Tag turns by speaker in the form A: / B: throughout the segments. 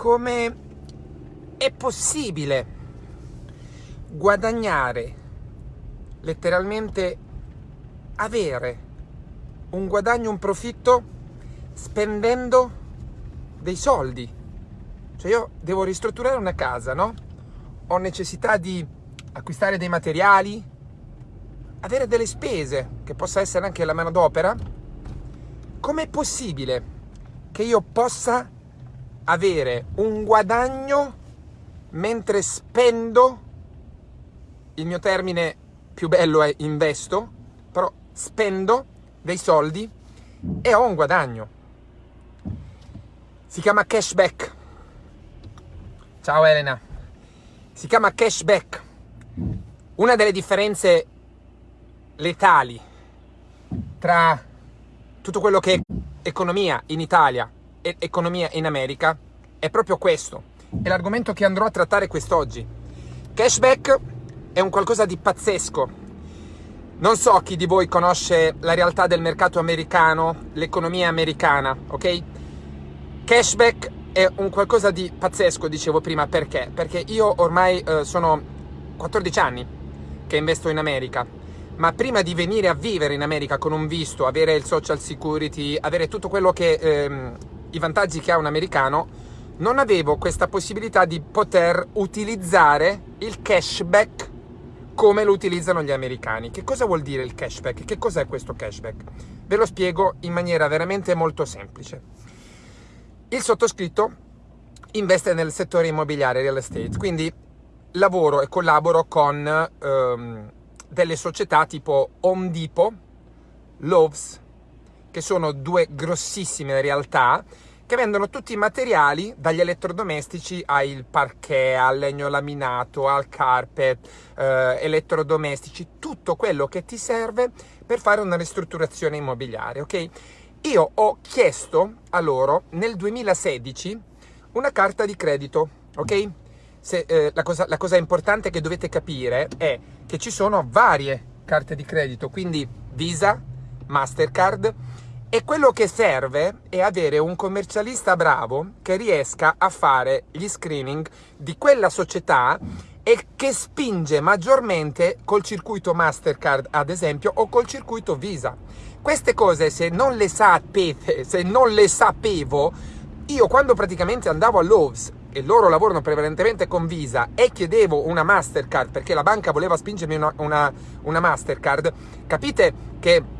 A: come è possibile guadagnare, letteralmente avere un guadagno, un profitto spendendo dei soldi. Cioè io devo ristrutturare una casa, no? Ho necessità di acquistare dei materiali, avere delle spese, che possa essere anche la manodopera. Com'è possibile che io possa avere un guadagno mentre spendo, il mio termine più bello è investo, però spendo dei soldi e ho un guadagno. Si chiama cashback. Ciao Elena. Si chiama cashback. Una delle differenze letali tra tutto quello che è economia in Italia economia in America è proprio questo. È l'argomento che andrò a trattare quest'oggi. Cashback è un qualcosa di pazzesco. Non so chi di voi conosce la realtà del mercato americano, l'economia americana, ok? Cashback è un qualcosa di pazzesco, dicevo prima, perché? Perché io ormai eh, sono 14 anni che investo in America, ma prima di venire a vivere in America con un visto, avere il social security, avere tutto quello che, ehm, i vantaggi che ha un americano, non avevo questa possibilità di poter utilizzare il cashback come lo utilizzano gli americani. Che cosa vuol dire il cashback? Che cos'è questo cashback? Ve lo spiego in maniera veramente molto semplice. Il sottoscritto investe nel settore immobiliare, real estate, quindi lavoro e collaboro con um, delle società tipo Home Depot, Loves, che sono due grossissime realtà che vendono tutti i materiali, dagli elettrodomestici al parquet, al legno laminato, al carpet, eh, elettrodomestici, tutto quello che ti serve per fare una ristrutturazione immobiliare, ok? Io ho chiesto a loro nel 2016 una carta di credito, ok? Se, eh, la, cosa, la cosa importante che dovete capire è che ci sono varie carte di credito, quindi Visa, Mastercard, e quello che serve è avere un commercialista bravo che riesca a fare gli screening di quella società e che spinge maggiormente col circuito Mastercard, ad esempio, o col circuito Visa. Queste cose, se non le sapete, se non le sapevo, io quando praticamente andavo a Lowe's e loro lavorano prevalentemente con Visa e chiedevo una Mastercard perché la banca voleva spingermi una, una, una Mastercard, capite che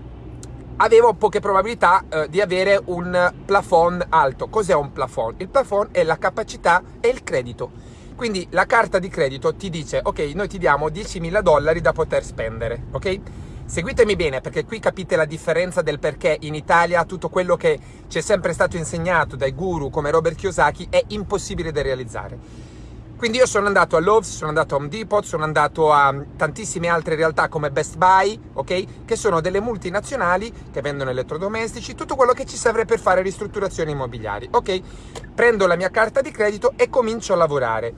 A: avevo poche probabilità eh, di avere un plafond alto. Cos'è un plafond? Il plafond è la capacità e il credito. Quindi la carta di credito ti dice, ok, noi ti diamo 10.000 dollari da poter spendere, ok? Seguitemi bene perché qui capite la differenza del perché in Italia tutto quello che ci è sempre stato insegnato dai guru come Robert Kiyosaki è impossibile da realizzare. Quindi io sono andato a Lowe's, sono andato a Home Depot, sono andato a tantissime altre realtà come Best Buy, ok? Che sono delle multinazionali che vendono elettrodomestici, tutto quello che ci serve per fare ristrutturazioni immobiliari, ok? Prendo la mia carta di credito e comincio a lavorare.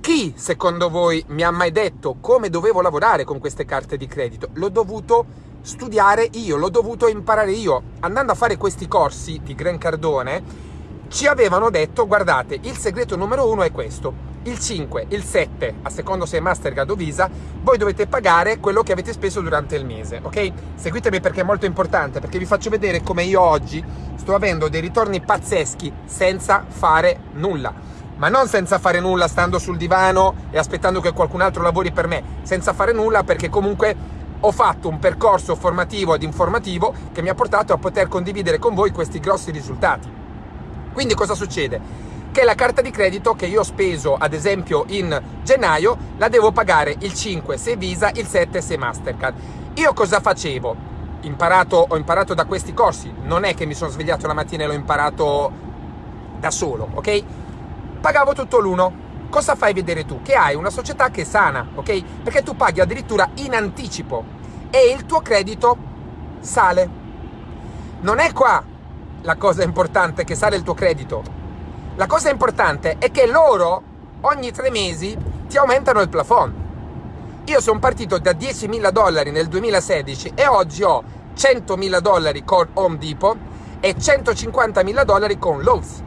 A: Chi, secondo voi, mi ha mai detto come dovevo lavorare con queste carte di credito? L'ho dovuto studiare io, l'ho dovuto imparare io. Andando a fare questi corsi di Gran Cardone, ci avevano detto, guardate, il segreto numero uno è questo. Il 5, il 7, a secondo se è Mastercard o Visa, voi dovete pagare quello che avete speso durante il mese, ok? Seguitemi perché è molto importante, perché vi faccio vedere come io oggi sto avendo dei ritorni pazzeschi senza fare nulla ma non senza fare nulla stando sul divano e aspettando che qualcun altro lavori per me, senza fare nulla perché comunque ho fatto un percorso formativo ed informativo che mi ha portato a poter condividere con voi questi grossi risultati. Quindi cosa succede? Che la carta di credito che io ho speso ad esempio in gennaio la devo pagare il 5 se Visa, il 7 se Mastercard. Io cosa facevo? Imparato, ho imparato da questi corsi, non è che mi sono svegliato la mattina e l'ho imparato da solo, ok? pagavo tutto l'uno. Cosa fai vedere tu? Che hai una società che è sana, ok? Perché tu paghi addirittura in anticipo e il tuo credito sale. Non è qua la cosa importante che sale il tuo credito. La cosa importante è che loro ogni tre mesi ti aumentano il plafond. Io sono partito da 10.000 dollari nel 2016 e oggi ho 100.000 dollari con Home Depot e 150.000 dollari con Lowe's.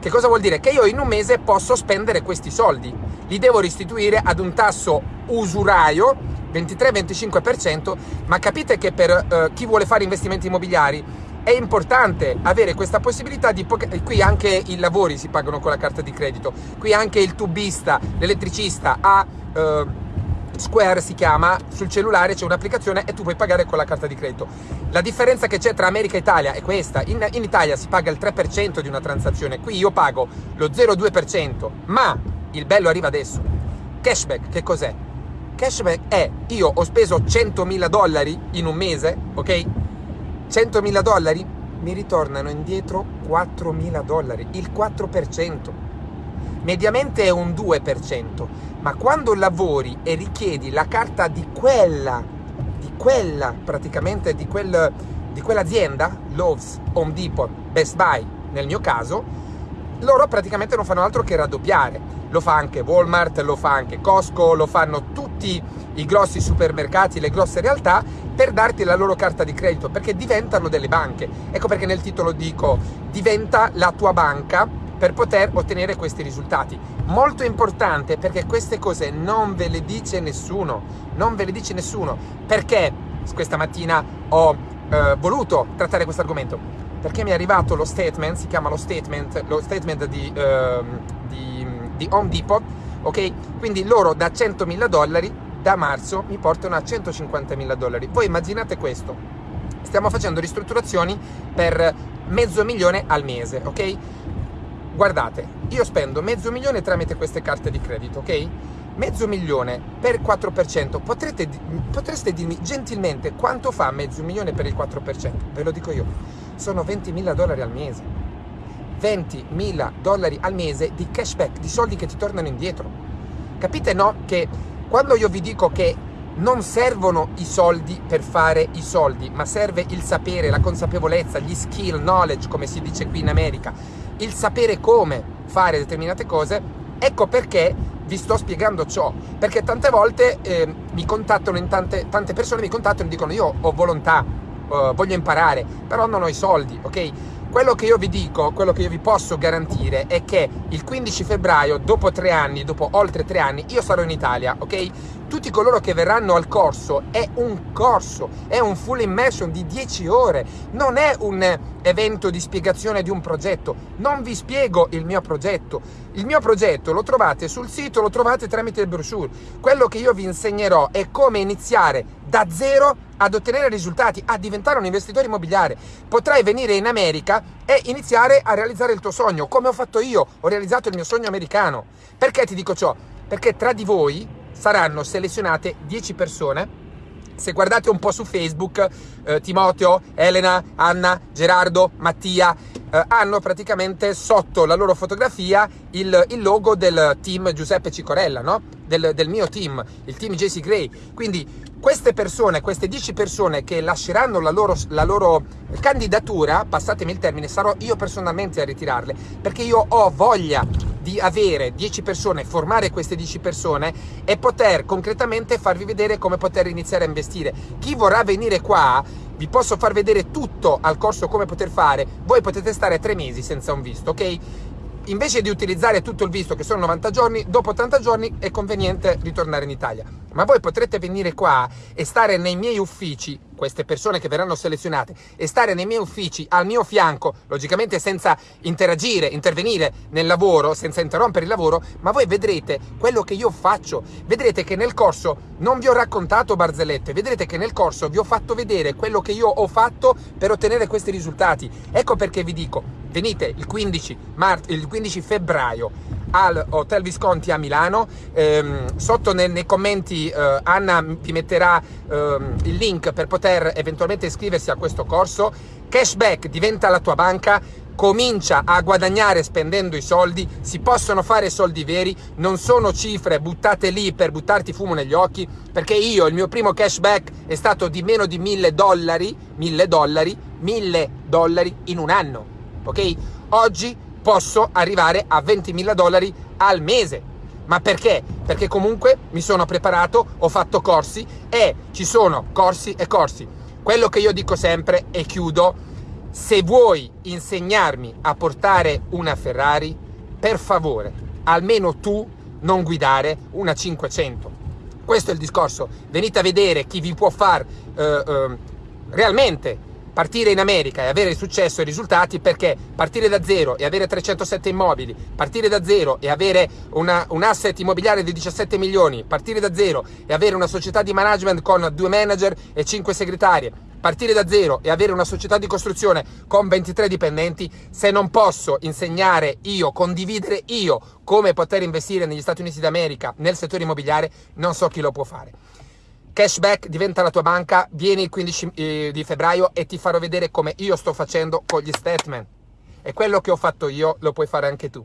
A: Che cosa vuol dire? Che io in un mese posso spendere questi soldi, li devo restituire ad un tasso usuraio 23-25%, ma capite che per uh, chi vuole fare investimenti immobiliari è importante avere questa possibilità di... Qui anche i lavori si pagano con la carta di credito, qui anche il tubista, l'elettricista ha... Uh, Square si chiama, sul cellulare c'è un'applicazione e tu puoi pagare con la carta di credito. La differenza che c'è tra America e Italia è questa, in, in Italia si paga il 3% di una transazione, qui io pago lo 0,2%, ma il bello arriva adesso. Cashback, che cos'è? Cashback è, io ho speso 100.000 dollari in un mese, ok? 100.000 dollari, mi ritornano indietro 4.000 dollari, il 4% mediamente è un 2%, ma quando lavori e richiedi la carta di quella, di quella praticamente, di, quel, di quell'azienda, Lowe's, Home Depot, Best Buy nel mio caso, loro praticamente non fanno altro che raddoppiare. Lo fa anche Walmart, lo fa anche Costco, lo fanno tutti i grossi supermercati, le grosse realtà per darti la loro carta di credito perché diventano delle banche. Ecco perché nel titolo dico diventa la tua banca per poter ottenere questi risultati. Molto importante perché queste cose non ve le dice nessuno, non ve le dice nessuno. Perché questa mattina ho eh, voluto trattare questo argomento? Perché mi è arrivato lo statement, si chiama lo statement, lo statement di, eh, di, di Home Depot, ok? Quindi loro da 100.000 dollari da marzo mi portano a 150.000 dollari. Voi immaginate questo, stiamo facendo ristrutturazioni per mezzo milione al mese, ok? guardate, io spendo mezzo milione tramite queste carte di credito, ok? Mezzo milione per 4%, potrete, potreste dirmi gentilmente quanto fa mezzo milione per il 4%? Ve lo dico io, sono 20.000 dollari al mese. 20.000 dollari al mese di cashback, di soldi che ti tornano indietro. Capite no? Che quando io vi dico che non servono i soldi per fare i soldi, ma serve il sapere, la consapevolezza, gli skill, knowledge, come si dice qui in America, il sapere come fare determinate cose, ecco perché vi sto spiegando ciò, perché tante volte eh, mi contattano tante, tante persone mi contattano e dicono io ho volontà, uh, voglio imparare, però non ho i soldi, ok? Quello che io vi dico, quello che io vi posso garantire è che il 15 febbraio, dopo tre anni, dopo oltre tre anni, io sarò in Italia, ok? Tutti coloro che verranno al corso è un corso, è un full immersion di 10 ore, non è un evento di spiegazione di un progetto, non vi spiego il mio progetto, il mio progetto lo trovate sul sito, lo trovate tramite il brochure, quello che io vi insegnerò è come iniziare da zero ad ottenere risultati, a diventare un investitore immobiliare. Potrai venire in America e iniziare a realizzare il tuo sogno, come ho fatto io, ho realizzato il mio sogno americano. Perché ti dico ciò? Perché tra di voi saranno selezionate 10 persone. Se guardate un po' su Facebook, eh, Timoteo, Elena, Anna, Gerardo, Mattia, eh, hanno praticamente sotto la loro fotografia il, il logo del team Giuseppe Cicorella, no? del, del, mio team, il team JC Gray. Quindi queste persone, queste 10 persone che lasceranno la loro, la loro candidatura, passatemi il termine, sarò io personalmente a ritirarle, perché io ho voglia di avere 10 persone, formare queste 10 persone e poter concretamente farvi vedere come poter iniziare a investire. Chi vorrà venire qua, vi posso far vedere tutto al corso come poter fare, voi potete stare tre mesi senza un visto, ok? invece di utilizzare tutto il visto che sono 90 giorni, dopo 80 giorni è conveniente ritornare in Italia. Ma voi potrete venire qua e stare nei miei uffici, queste persone che verranno selezionate, e stare nei miei uffici al mio fianco, logicamente senza interagire, intervenire nel lavoro, senza interrompere il lavoro, ma voi vedrete quello che io faccio. Vedrete che nel corso non vi ho raccontato barzellette, vedrete che nel corso vi ho fatto vedere quello che io ho fatto per ottenere questi risultati. Ecco perché vi dico, venite il 15, mart- il 15 febbraio al Hotel Visconti a Milano. Ehm, sotto nei, nei commenti eh, Anna vi metterà ehm, il link per poter eventualmente iscriversi a questo corso. Cashback diventa la tua banca, comincia a guadagnare spendendo i soldi, si possono fare soldi veri, non sono cifre buttate lì per buttarti fumo negli occhi, perché io il mio primo cashback è stato di meno di mille dollari, mille dollari, mille dollari in un anno, ok? Oggi posso arrivare a 20.000 dollari al mese. Ma perché? Perché comunque mi sono preparato, ho fatto corsi e ci sono corsi e corsi. Quello che io dico sempre e chiudo, Se vuoi insegnarmi a portare una Ferrari, per favore, almeno tu non guidare una 500. Questo è il discorso. Venite a vedere chi vi può far eh, eh, realmente partire in America e avere successo e risultati perché partire da zero e avere 307 immobili, partire da zero e avere una, un asset immobiliare di 17 milioni, partire da zero e avere una società di management con due manager e 5 segretarie, partire da zero e avere una società di costruzione con 23 dipendenti, se non posso insegnare io, condividere io come poter investire negli Stati Uniti d'America nel settore immobiliare, non so chi lo può fare. Cashback diventa la tua banca, vieni il 15 eh, di febbraio e ti farò vedere come io sto facendo con gli statement. E quello che ho fatto io lo puoi fare anche tu.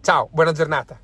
A: Ciao, buona giornata.